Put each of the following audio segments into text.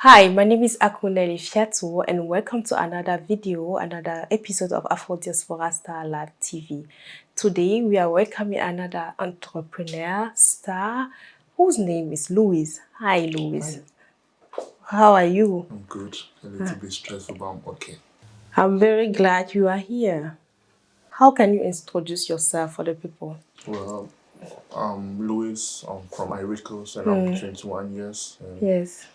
Hi, my name is Akuneli Fiatu and welcome to another video, another episode of Afro Diaspora Star Live TV. Today we are welcoming another entrepreneur star whose name is Louis. Hi Louis. Hi. How are you? I'm good. A little bit stressful but I'm okay. I'm very glad you are here. How can you introduce yourself for the people? Well, I'm Louis. I'm from Ivory Coast and mm. I'm 21 years. yes.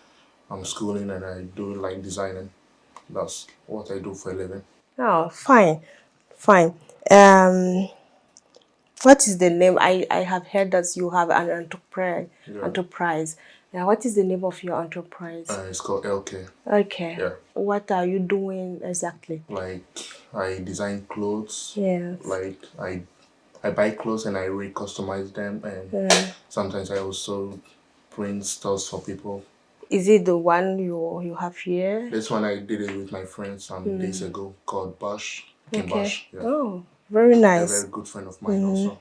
I'm schooling and I do like designing. That's what I do for a living. Oh, fine, fine. Um, what is the name? I, I have heard that you have an enterprise. Yeah. Enterprise. Yeah, what is the name of your enterprise? Uh, it's called LK. Okay. Yeah. What are you doing exactly? Like I design clothes. Yes. Like I I buy clothes and I re-customize them and yeah. sometimes I also print stuff for people. Is it the one you you have here? This one I did it with my friend some mm. days ago called Bash. Okay. Bash. Yeah. Oh, very nice. A very good friend of mine mm. also.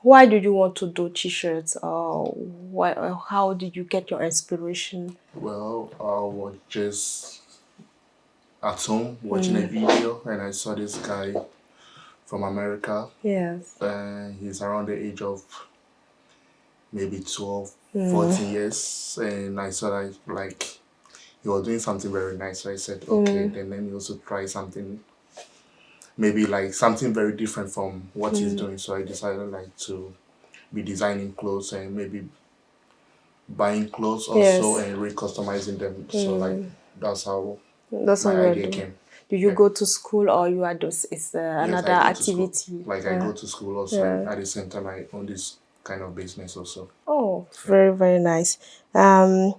Why did you want to do t-shirts or why, how did you get your inspiration? Well, I was just at home watching mm. a video and I saw this guy from America. Yes. Uh, he's around the age of maybe 12, mm. 14 years and I saw that like he was doing something very nice so I said okay mm. then let me also try something maybe like something very different from what mm. he's doing so I decided like to be designing clothes and maybe buying clothes also yes. and re-customizing them so like mm. that's how that's my idea came do you yeah. go to school or you are just it's uh, yes, another activity like yeah. I go to school also yeah. at the same time I own this kind of business also. Oh, very, very nice. Um,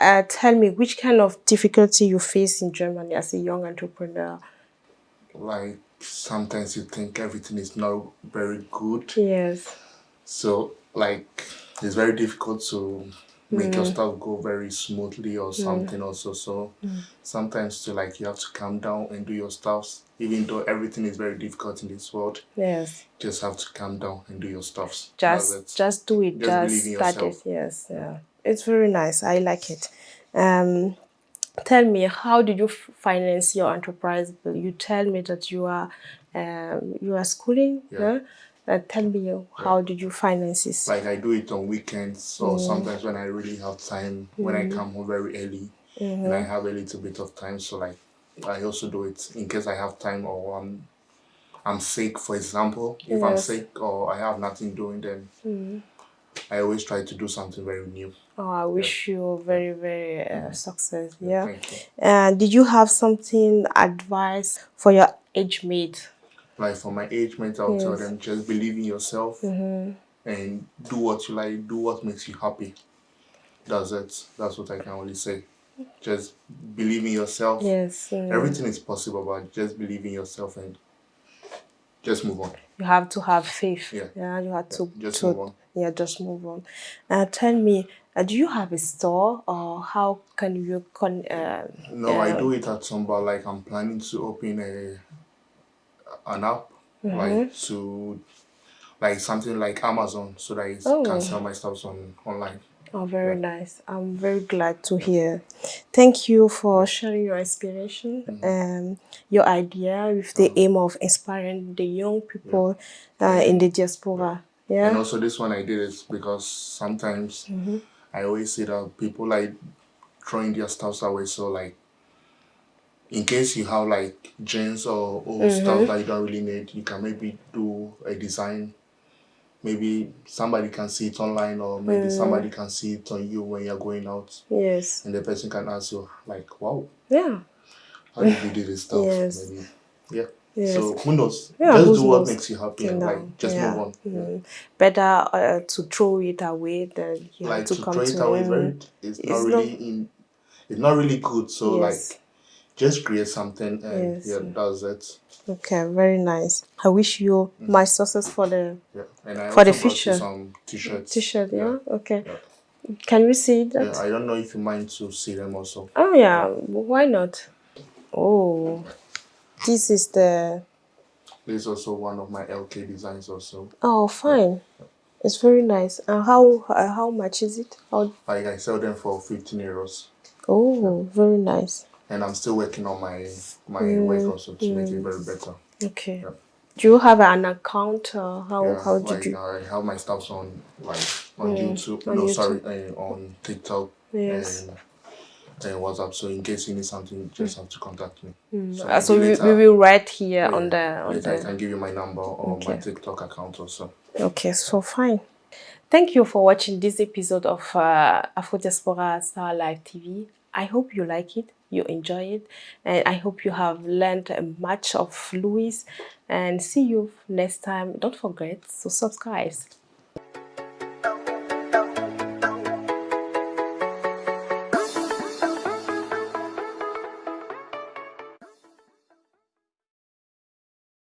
uh, tell me, which kind of difficulty you face in Germany as a young entrepreneur? Like, sometimes you think everything is not very good. Yes. So, like, it's very difficult to make your stuff go very smoothly or something also. So mm. sometimes to like you have to calm down and do your stuffs even though everything is very difficult in this world. Yes. Just have to calm down and do your stuffs just just do it. Just, just start it. Yes yeah. It's very nice. I like it. Um tell me how did you finance your enterprise you tell me that you are um, you are schooling yeah. yeah? Uh, tell me how did you finance this? Like I do it on weekends or mm. sometimes when I really have time, mm. when I mm. come home very early mm -hmm. and I mm-hmm. have a little bit of time. So like I also do it in case I have time or I'm, I'm sick, for example. If yes. I'm sick or I have nothing doing, then mm. I always try to do something very new. Oh, I wish yeah. you very, very uh, mm-hmm. success. Yeah. And uh, did you have something advice for your age mate? Like for my age mates, I'll yes. tell them just believe in yourself mm -hmm. and do what you like, do what makes you happy. That's it. That's what I can only say. Just believe in yourself. Yes. Mm. Everything is possible, but just believe in yourself and just move on. You have to have faith. Yeah. Yeah. You have to just to, move on. Yeah, just move on. Uh, tell me, uh, do you have a store or how can you con? Uh, no, I do it at some, but like I'm planning to open a an app mm -hmm. like to like something like Amazon so that I oh. can sell my stuff on online. Oh, very yeah. nice. I'm very glad to hear. Thank you for sharing your inspiration mm -hmm. um, your idea with the mm-hmm. aim of inspiring the young people yeah. uh, in the diaspora. Yeah. And also this one I did is because sometimes mm -hmm. I always see that people like throwing their stuff away. So like in case you have like jeans or old mm -hmm. stuff that you don't really need, you can maybe do a design. Maybe somebody can see it online or maybe mm. somebody can see it on you when you're going out. Yes. And the person can ask you like, wow. Yeah. How did you do this stuff? yes. Maybe. Yeah. Yes. So who knows? Yeah, just do what makes you happy and like just yeah. move on. Mm. Better uh, to throw it away than you like have to, to come throw to it away. Very, it's, it's, not really not, in. It's not really good. So yes. like just create something and yes. yeah, does it. Okay, very nice. I wish you mm. my success for the yeah. and I for the future. Some t-shirts. T-shirt, yeah? yeah. Okay. Yeah. Can we see that? Yeah, I don't know if you mind to see them also. Oh yeah, why not? Oh, this is the. This is also one of my LK designs also. Oh, fine. It's very nice. And how uh, how much is it? How... Like I sell them for 15 euros. Oh, very nice. And I'm still working on my my mm. work also to mm. make it very better. Okay. Yeah. Do you have an account? Uh, how yeah, how did like, you? I have my stuff on like on mm. YouTube. On no, YouTube. sorry, uh, on TikTok. Yes. And, and WhatsApp. So in case you need something, you just have to contact me. Mm. So, uh, so we, we will write here yeah, on the on later the. I can give you my number or okay. my TikTok account also. Okay, so fine. Thank you for watching this episode of uh, Afro Diaspora Star Live TV. I hope you like it, you enjoy it, and I hope you have learned much of Louis. And see you next time. Don't forget to subscribe.